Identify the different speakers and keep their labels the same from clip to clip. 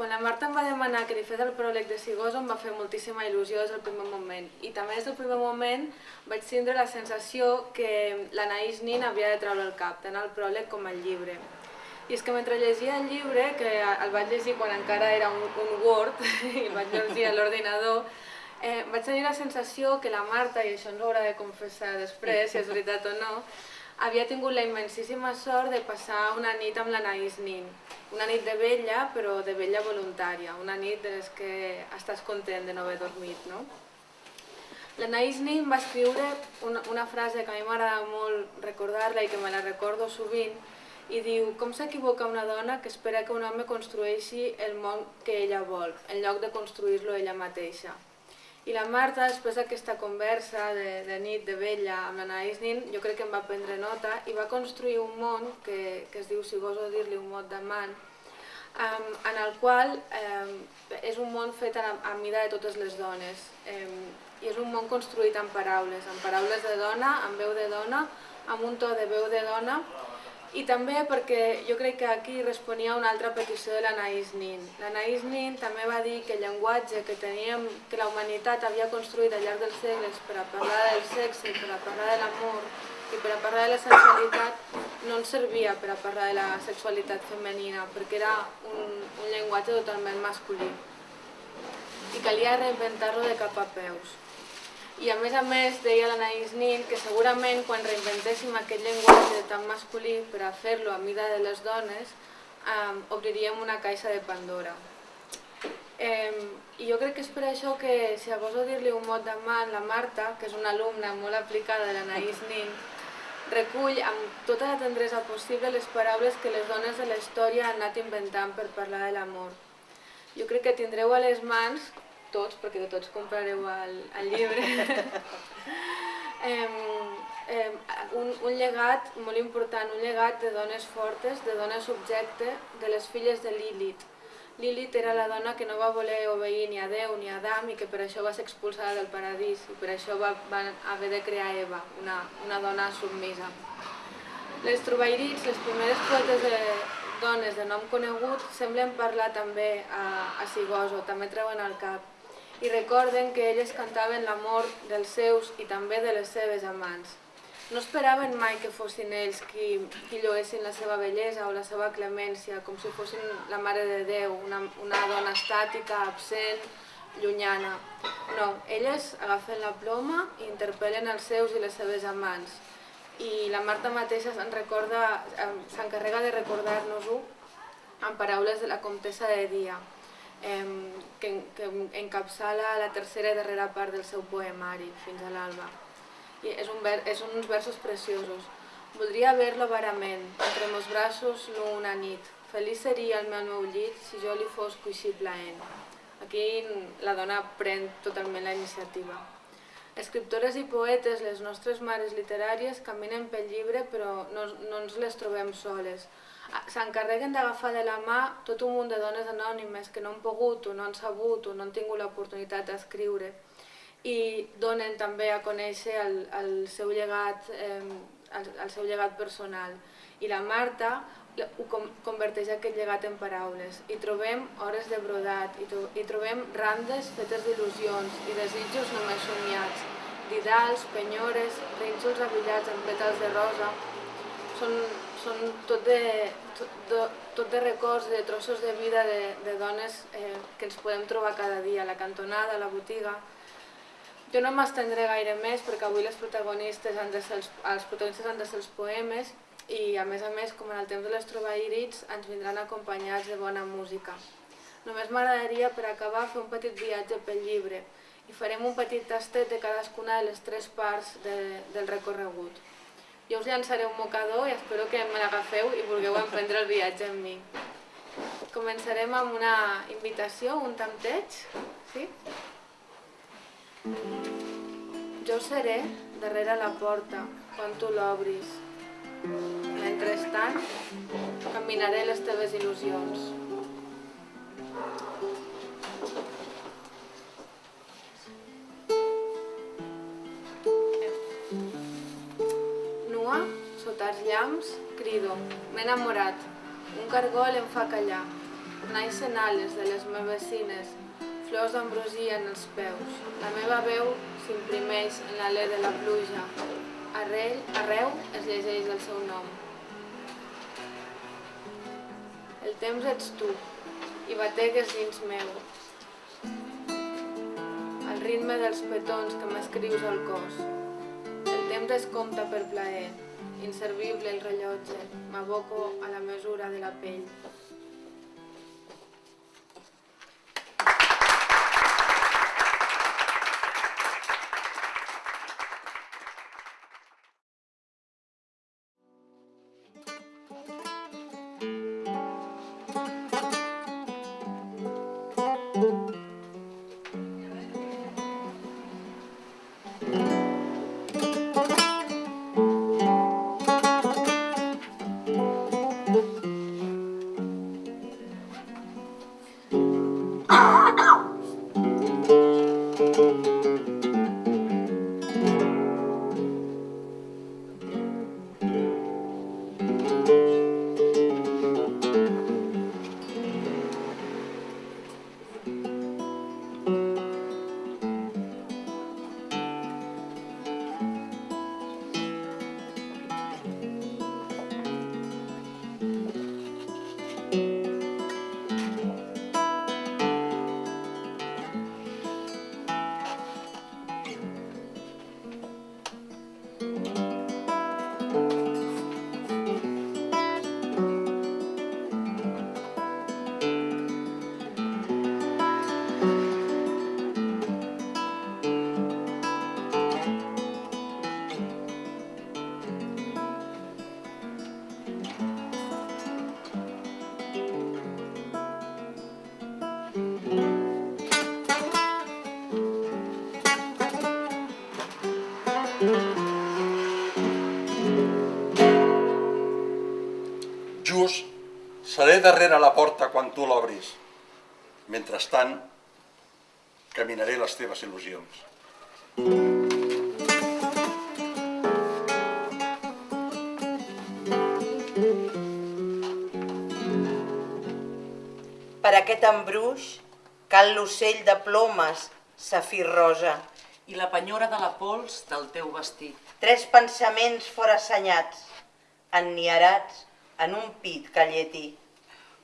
Speaker 1: Quan la Marta em va demanar que li fes el pròleg de Sigoso em va fer moltíssima il·lusió des del primer moment. I també des del primer moment vaig tindre la sensació que l'Anaïs Nin havia de treure el cap, tant el pròleg com el llibre. I és que mentre llegia el llibre, que el vaig llegir quan encara era un, un Word, i el vaig llegir a l'ordinador, eh, vaig tenir la sensació que la Marta, i això ens ho haurà de confessar després, si és veritat o no, havia tingut la immensíssima sort de passar una nit amb l'Anaïs Nin. Una nit de vella, però de vella voluntària. Una nit de les que estàs content de no haver dormit, no? L'Anaïs Nin va escriure una, una frase que a mi m'agrada molt recordar-la i que me la recordo sovint, i diu, com s'equivoca una dona que espera que un home construeixi el món que ella vol, en lloc de construir-lo ella mateixa. I la Marta, després d'aquesta conversa de, de nit, de vella, amb l'Anaïs Nin, jo crec que em va prendre nota i va construir un món que, que es diu, si goso dir-li, un mot d'amant, um, en el qual um, és un món fet a, a mida de totes les dones. Um, I és un món construït amb paraules, amb paraules de dona, amb veu de dona, amb un to de veu de dona, i també perquè jo crec que aquí responia a una altra petició de l'Anaïs Nin. L'Anaïs Nin també va dir que el llenguatge que teníem, que la humanitat havia construït al llarg dels segles per a parlar del sexe, per a parlar de l'amor i per a parlar de la sensualitat, no ens servia per a parlar de la sexualitat femenina, perquè era un, un llenguatge totalment masculí. I calia reinventar-lo de cap a peus. I a més a més deia l'Anaïs Nin que segurament quan reinventéssim aquest llenguatge tan masculí per a fer-lo a mida de les dones, eh, obriríem una caixa de Pandora. Eh, I jo crec que és per això que si goso dir-li un mot de mà la Marta, que és una alumna molt aplicada de l'Anaïs Nin, recull amb tota la tendresa possible les paraules que les dones de la història han anat inventant per parlar de l'amor. Jo crec que tindreu a les mans tots, perquè tots comprareu el, el llibre, eh, eh, un, un llegat molt important, un llegat de dones fortes, de dones subjecte, de les filles de Lilith. Lilith era la dona que no va voler obeir ni a Déu ni a Adam i que per això va ser expulsada del paradís i per això va, va haver de crear Eva, una, una dona submisa. Les trobairits, les primeres poetes de, dones de nom conegut, semblen parlar també a, a Sigoso, també treuen al cap i recorden que elles cantaven l'amor dels seus i també de les seves amants. No esperaven mai que fossin ells qui, qui lloessin la seva bellesa o la seva clemència, com si fossin la Mare de Déu, una, una dona estàtica, absent, llunyana. No, elles agafen la ploma i interpel·len els seus i les seves amants. I la Marta mateixa s'encarrega de recordar-nos-ho amb paraules de la comtessa de Dia que, que encapçala la tercera i darrera part del seu poemari, Fins a l'alba. I és, un és uns versos preciosos. Voldria ver-lo varament, entre meus braços nu una nit. Feliç seria el meu meu llit si jo li fos coixí plaent. Aquí la dona pren totalment la iniciativa. Escriptores i poetes, les nostres mares literàries, caminen pel llibre però no, no ens les trobem soles s'encarreguen d'agafar de la mà tot un munt de dones anònimes que no han pogut o no han sabut o no han tingut l'oportunitat d'escriure i donen també a conèixer el, el, seu llegat, eh, el, el seu llegat personal. I la Marta ho converteix aquest llegat en paraules. I trobem hores de brodat, i, tro i trobem randes fetes d'il·lusions i desitjos només somiats, didals, penyores, rínxols abillats amb pètals de rosa. Són són tot de, tot, de, tot de records, de trossos de vida de, de dones eh, que ens podem trobar cada dia, a la cantonada, a la botiga. Jo no m'estendré gaire més perquè avui les protagonistes han de ser els, els protagonistes han de ser els poemes i a més a més, com en el temps de les trobaïrits, ens vindran acompanyats de bona música. Només m'agradaria per acabar fer un petit viatge pel llibre i farem un petit tastet de cadascuna de les tres parts de, del recorregut. Jo us llançaré un mocador i espero que me l'agafeu i vulgueu emprendre el viatge amb mi. Començarem amb una invitació, un tanteig. Sí? Jo seré darrere la porta quan tu l'obris. Mentrestant, caminaré les teves il·lusions. Llamps, crido, m'he enamorat, un cargol em fa callar. naixen ales de les meves cines, flors d'ambrosia en els peus. La meva veu s'imprimeix en l'alè de la pluja. Arrel, arreu es llegeix el seu nom. El temps ets tu, i bategues dins meu. El ritme dels petons que m'escrius al cos. El temps es compta per plaer, inservible el rellotge, m'aboco a la mesura de la pell.
Speaker 2: Darrere la porta quan tu l'obris. Mentrestant, caminaré les teves il·lusions.
Speaker 3: Per aquest embruix cal l'ocell de plomes, safir rosa,
Speaker 4: i la penyora de la pols del teu vestit.
Speaker 3: tres pensaments fora assenyats, enniarats en un pit que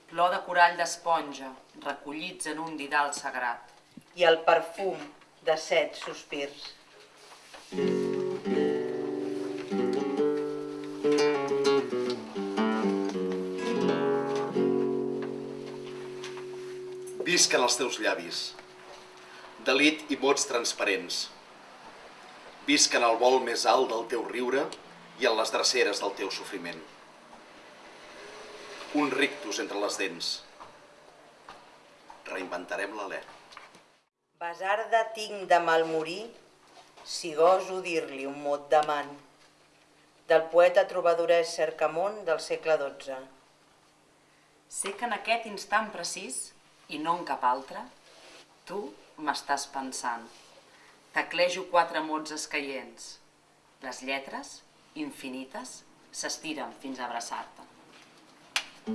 Speaker 4: Plor de corall d'esponja, recollits en un didal sagrat.
Speaker 3: i el perfum de set sospirs.
Speaker 5: Visquen els teus llavis, delit i mots transparents. Visquen al vol més alt del teu riure i en les dreceres del teu sofriment. Un rictus entre les dents. Reinventarem l'alè.
Speaker 3: Basarda tinc de malmorir, si goso dir-li un mot d'amant, del poeta trobadorès Cercamont del segle XII.
Speaker 4: Sé que en aquest instant precís, i no en cap altre, tu m'estàs pensant. Teclejo quatre mots escaients. Les lletres, infinites, s'estiren fins a abraçar-te.
Speaker 3: He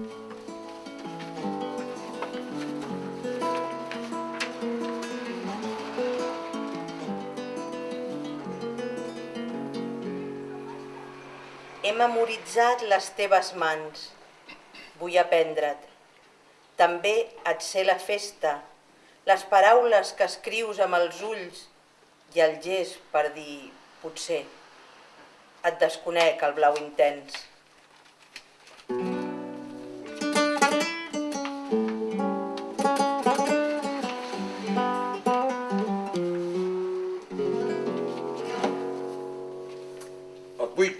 Speaker 3: memoritzat les teves mans, vull aprendre't. També et sé la festa, les paraules que escrius amb els ulls i el gest per dir potser. Et desconec el blau intens.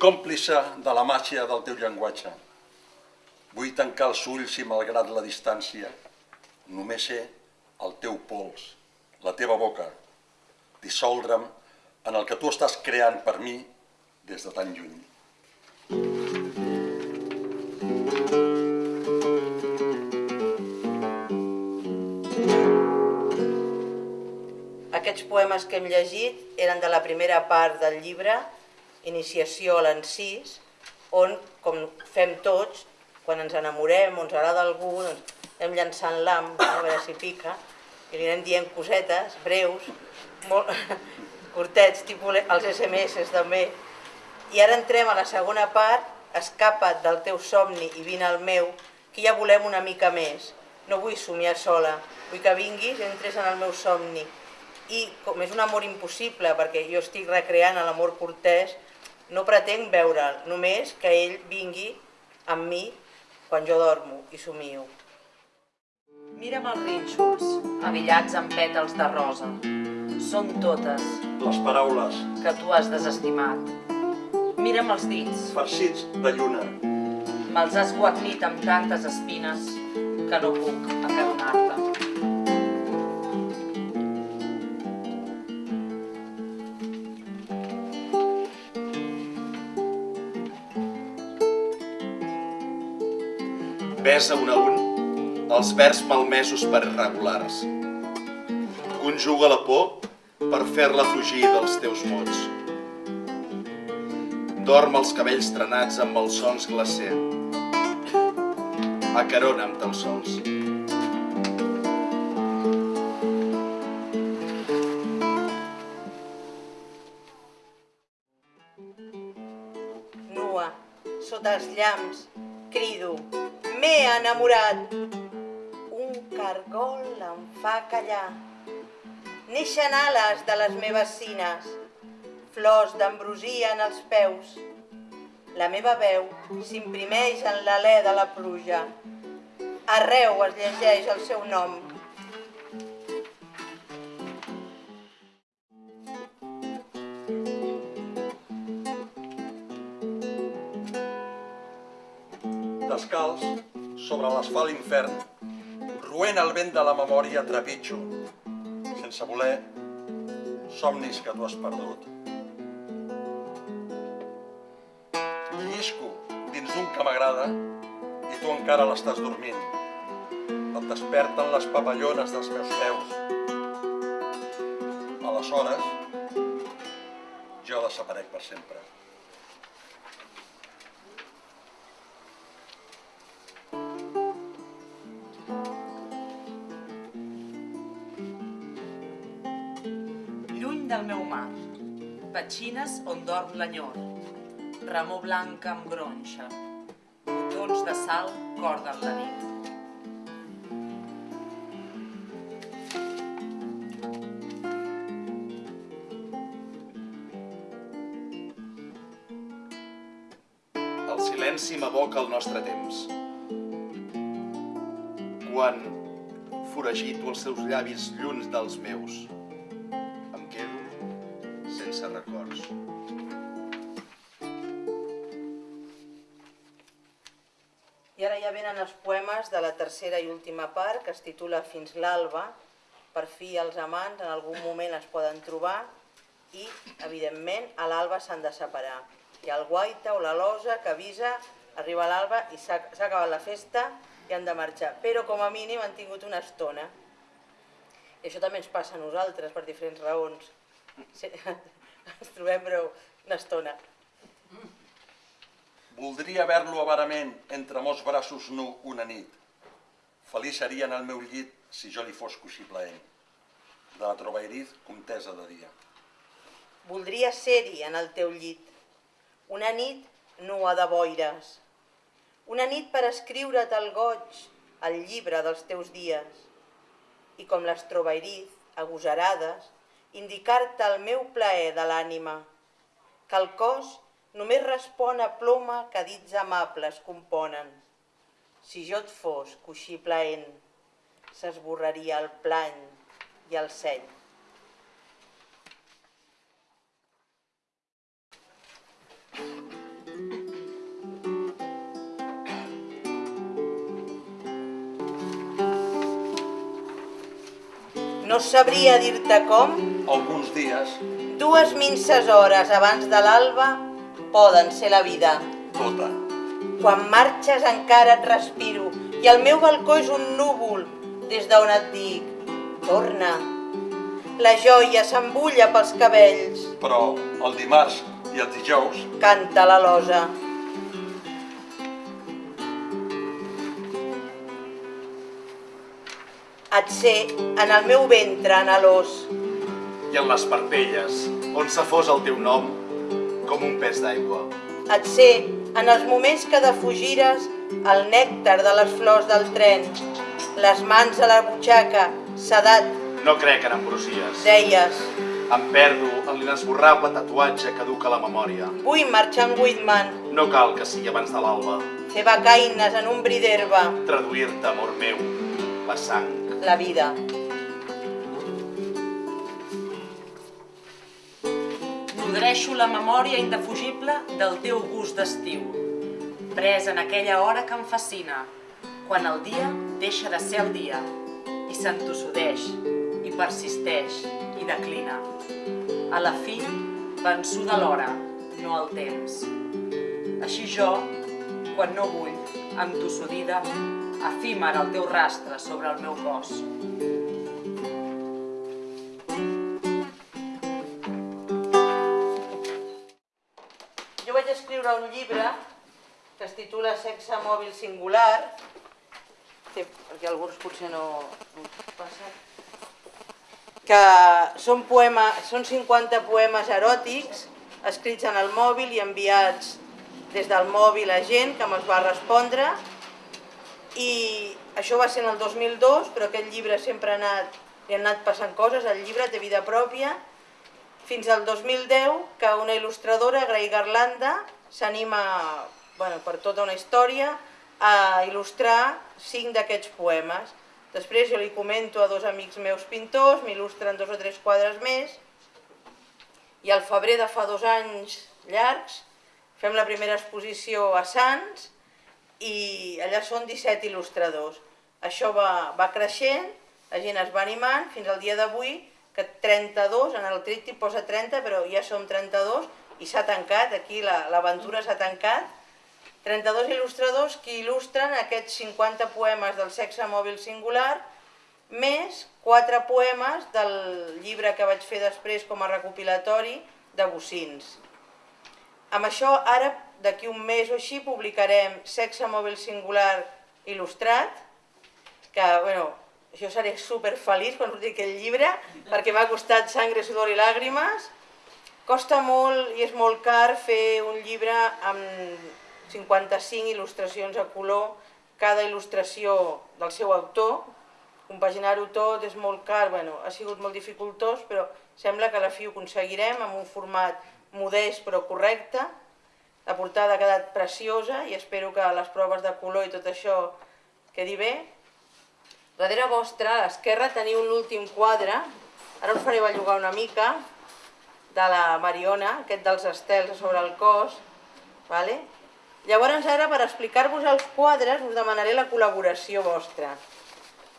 Speaker 2: Còmplice de la màgia del teu llenguatge. Vull tancar els ulls i malgrat la distància, només ser el teu pols, la teva boca, dissoldre'm en el que tu estàs creant per mi des de tan lluny.
Speaker 3: Aquests poemes que hem llegit eren de la primera part del llibre, Iniciació a l'encís, on, com fem tots, quan ens enamorem o ens agrada algú, doncs, anem llançant l'am, a veure si pica, i li anem dient cosetes breus, molt curtets, tipus els SMS també. I ara entrem a la segona part, escapa't del teu somni i vine al meu, que ja volem una mica més. No vull somiar sola, vull que vinguis i entres en el meu somni. I com és un amor impossible, perquè jo estic recreant l'amor cortès, no pretenc veure'l, només que ell vingui amb mi quan jo dormo i somio.
Speaker 4: Mira'm els rínxols, avillats amb pètals de rosa. Són totes
Speaker 2: Les paraules,
Speaker 4: que tu has desestimat. Mira'm els dits,
Speaker 2: farcits de lluna,
Speaker 4: me'ls has guarnit amb tantes espines que no puc acaronar-te.
Speaker 5: Besa un a un els vers malmesos per irregulars. Conjuga la por per fer-la fugir dels teus mots. Dorm els cabells trenats amb els sons glacer. Acarona'm tan sols.
Speaker 3: Nua, sota els llamps, enamorat. Un cargol em fa callar. Neixen ales de les meves cines, flors d'ambrosia en els peus. La meva veu s'imprimeix en l'alè de la pluja. Arreu es llegeix el seu nom.
Speaker 2: descalç, sobre l'asfalt infern, roent el vent de la memòria trepitjo, sense voler, somnis que tu has perdut. Llisco dins d'un que m'agrada i tu encara l'estàs dormint. Et desperten les papallones dels meus peus. Aleshores, jo desaparec per sempre.
Speaker 4: On dorm l'enyor, remor blanca amb gronxa, botons de sal corden la nit.
Speaker 5: El silenci m'aboca el nostre temps. Quan foragito els seus llavis lluns dels meus,
Speaker 3: els poemes de la tercera i última part, que es titula Fins l'alba. Per fi els amants en algun moment es poden trobar i, evidentment, a l'alba s'han de separar. Hi ha el guaita o la losa que avisa, arriba l'alba i s'ha acabat la festa i han de marxar. Però com a mínim han tingut una estona. I això també ens passa a nosaltres per diferents raons. Sí, ens trobem però una estona.
Speaker 2: Voldria haver-lo avarament entre mos braços nu una nit. Feliç seria en el meu llit si jo li fos coixí plaent. De la trobairiz, comtesa de dia.
Speaker 3: Voldria ser-hi en el teu llit, una nit nua de boires, una nit per escriure't el goig, el llibre dels teus dies, i com les trobairiz, agosarades, indicar-te el meu plaer de l'ànima, que el cos només respon a ploma que dits amables componen. Si jo et fos coixí plaent, s'esborraria el plany i el seny. No sabria dir-te com,
Speaker 2: Alguns dies,
Speaker 3: dues minces hores abans de l'alba poden ser la vida.
Speaker 2: tota,
Speaker 3: Quan marxes encara et respiro i el meu balcó és un núvol des d'on et dic, torna. La joia s'embulla pels cabells,
Speaker 2: però el dimarts i els dijous
Speaker 3: canta la losa. et sé en el meu ventre anhelós.
Speaker 5: I en les parpelles, on se fos el teu nom, com un pes d'aigua.
Speaker 3: Et sé en els moments que defugires el nèctar de les flors del tren, les mans a la butxaca, sedat,
Speaker 5: No crec en ambrosies.
Speaker 3: deies,
Speaker 5: Em perdo en l'inesborrable tatuatge que duc a la memòria.
Speaker 3: vull marxar amb Whitman,
Speaker 5: No cal que sigui abans de l'alba.
Speaker 3: fer becaines en un bri d'herba,
Speaker 5: Traduir-te, amor meu, la sang.
Speaker 3: la vida.
Speaker 4: Nodreixo la memòria indefugible del teu gust d'estiu, pres en aquella hora que em fascina, quan el dia deixa de ser el dia i s'entossudeix, i persisteix, i declina. A la fi, vençuda l'hora, no el temps. Així jo, quan no vull, entossudida, efímer el teu rastre sobre el meu cos.
Speaker 3: Escriure un llibre que es titula Sexe mòbil singular, que, perquè alguns potser no, no passen, que són, poema, són 50 poemes eròtics escrits en el mòbil i enviats des del mòbil a gent que me'ls va respondre. I això va ser en el 2002, però aquest llibre sempre ha anat, li han anat passant coses, el llibre té vida pròpia, fins al 2010 que una il·lustradora, Grey Garlanda, s'anima bueno, per tota una història a il·lustrar cinc d'aquests poemes. Després jo li comento a dos amics meus pintors, m'il·lustren dos o tres quadres més, i al febrer de fa dos anys llargs fem la primera exposició a Sants i allà són 17 il·lustradors. Això va, va creixent, la gent es va animant fins al dia d'avui que 32, en el tríptic posa 30, però ja som 32 i s'ha tancat, aquí la- l'aventura s'ha tancat. 32 il·lustradors que il·lustren aquests 50 poemes del sexe mòbil singular, més 4 poemes del llibre que vaig fer després com a recopilatori de bocins. Amb això, ara, d'aquí un mes o així, publicarem Sexe mòbil singular il·lustrat, que, bueno, jo seré super feliç quan surti aquest llibre, perquè m'ha costat sangre, sudor i làgrimes. Costa molt i és molt car fer un llibre amb 55 il·lustracions a color, cada il·lustració del seu autor. Compaginar-ho tot és molt car, bueno, ha sigut molt dificultós, però sembla que a la fi ho aconseguirem amb un format modest però correcte. La portada ha quedat preciosa i espero que les proves de color i tot això quedi bé. Darrere vostra, a l'esquerra, teniu l'últim quadre, ara us faré bellugar una mica, de la Mariona, aquest dels estels sobre el cos. Vale? Llavors ara, per explicar-vos els quadres, us demanaré la col·laboració vostra.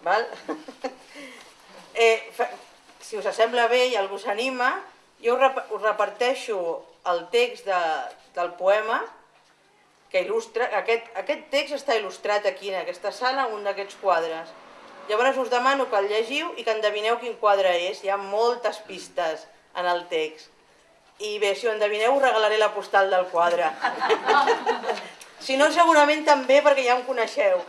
Speaker 3: Val? eh, fa, si us sembla bé i algú s'anima, jo us, rep us reparteixo el text de, del poema que il·lustra... Aquest, aquest text està il·lustrat aquí, en aquesta sala, un d'aquests quadres. Llavors us demano que el llegiu i que endevineu quin quadre és. Hi ha moltes pistes en el text. I bé, si ho endevineu, us regalaré la postal del quadre. si no, segurament també, perquè ja em coneixeu.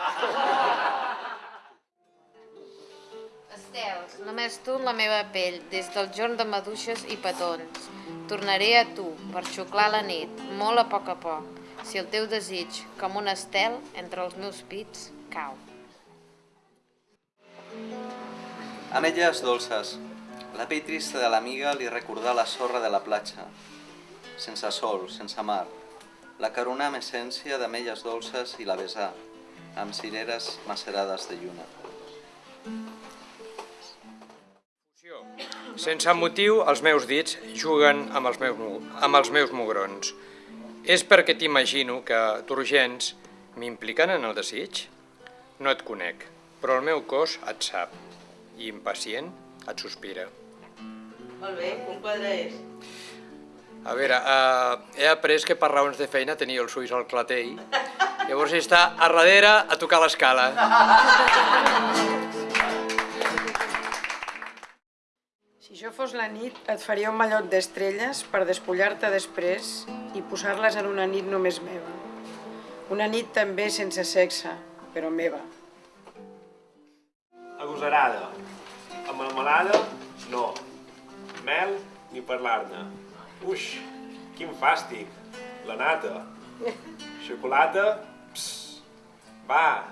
Speaker 6: Estels, només tu en la meva pell, des del jorn de maduixes i petons. Tornaré a tu, per xuclar la nit, molt a poc a poc, si el teu desig, com un estel, entre els meus pits, cau.
Speaker 7: Ametlles dolces. La pell trista de l'amiga li recordà la sorra de la platja. Sense sol, sense mar. La carona amb essència d'ametlles dolces i la besà, amb cireres macerades de lluna.
Speaker 8: Sense motiu, els meus dits juguen amb els meus, amb els meus mugrons. És perquè t'imagino que turgents m'impliquen en el desig? No et conec, però el meu cos et sap, i impacient et sospira.
Speaker 3: Molt bé, un quadre és.
Speaker 8: A veure, uh, he après que per raons de feina tenia els ulls al clatell, llavors està a darrere a tocar l'escala.
Speaker 9: Si jo fos la nit, et faria un mallot d'estrelles per despullar-te després i posar-les en una nit només meva. Una nit també sense sexe, però meva.
Speaker 10: Agosarada. A melmelada, no. Mel, ni parlar-ne. Uix, quin fàstic. La nata. Xocolata, pss. Va,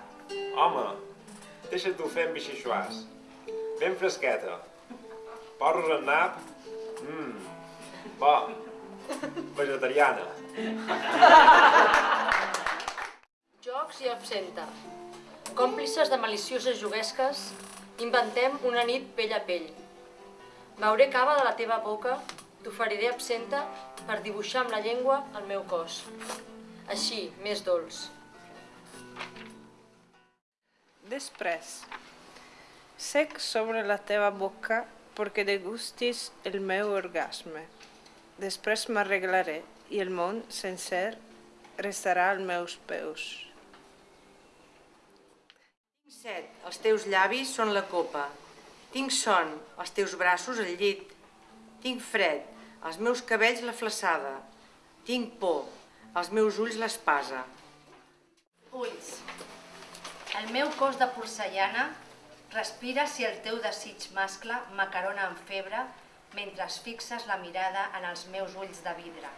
Speaker 10: home, deixa-t'ho fer amb bixixuàs. Ben fresqueta. Porros en nap, mmm, bo. Vegetariana.
Speaker 11: Jocs i absenta. Còmplices de malicioses juguesques, inventem una nit pell a pell. Beuré cava de la teva boca, t'oferiré absenta per dibuixar amb la llengua el meu cos. Així, més dolç.
Speaker 12: Després, sec sobre la teva boca perquè degustis el meu orgasme. Després m'arreglaré i el món sencer restarà als meus peus.
Speaker 3: Set, els teus llavis són la copa. Tinc son, els teus braços el llit. Tinc fred, els meus cabells la flaçada. Tinc por, els meus ulls l'espasa.
Speaker 13: Ulls. El meu cos de porcellana respira si el teu desig mascle m'acarona en febre mentre es fixes la mirada en els meus ulls de vidre.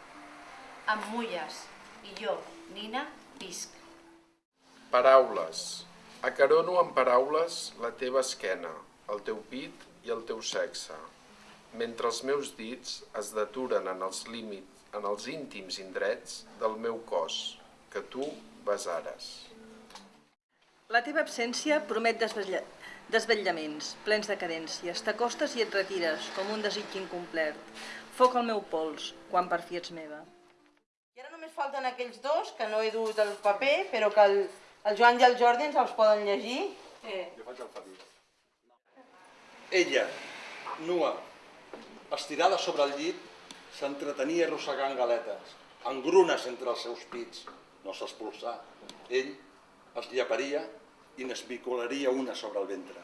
Speaker 13: Em mulles i jo, Nina, visc.
Speaker 14: Paraules. Acarono amb paraules la teva esquena, el teu pit i el teu sexe, mentre els meus dits es deturen en els límits, en els íntims indrets del meu cos, que tu besares.
Speaker 15: La teva absència promet desvetlla... desvetllaments, plens de cadències. T'acostes i et retires, com un desig incomplet. Foc al meu pols, quan per fi ets meva.
Speaker 3: I ara només falten aquells dos, que no he dut el paper, però que el, el Joan i el Jordi ens els poden llegir. Eh.
Speaker 2: Jo faig el Fabi. Ella, nua, estirada sobre el llit, s'entretenia arrossegant galetes, engrunes entre els seus pits. No s'expulsà. Ell es lleparia i n'esmicolaria una sobre el ventre.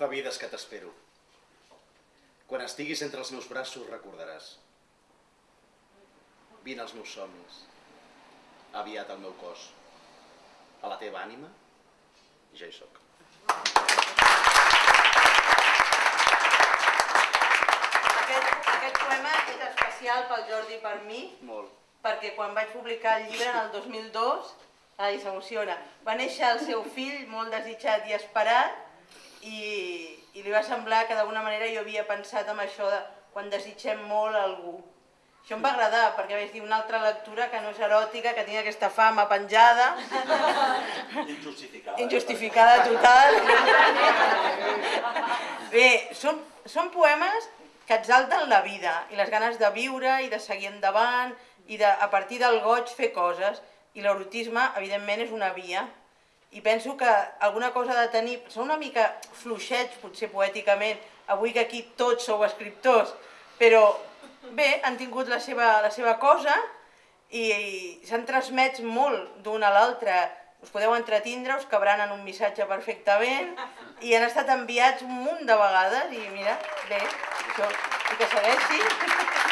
Speaker 5: Fa vides que t'espero. Quan estiguis entre els meus braços recordaràs. Vine als meus somnis. Aviat al meu cos. A la teva ànima, ja hi sóc.
Speaker 3: Aquest, aquest poema és especial pel Jordi i per mi,
Speaker 5: Molt.
Speaker 3: perquè quan vaig publicar el llibre en el 2002, ai, s'emociona, va néixer el seu fill molt desitjat i esperat i, i li va semblar que d'alguna manera jo havia pensat en això de quan desitgem molt a algú. Això em va agradar, perquè vaig dir una altra lectura que no és eròtica, que tinc aquesta fama penjada.
Speaker 2: Injustificada.
Speaker 3: Injustificada total. Bé, són, són poemes que exalten la vida i les ganes de viure i de seguir endavant i de, a partir del goig fer coses. I l'erotisme, evidentment, és una via. I penso que alguna cosa de tenir... Són una mica fluixets, potser poèticament, avui que aquí tots sou escriptors, però bé, han tingut la seva, la seva cosa i, i s'han transmès molt d'un a l'altre. Us podeu entretindre, us cabran en un missatge perfectament i han estat enviats un munt de vegades i mira, bé, això, i que segueixi.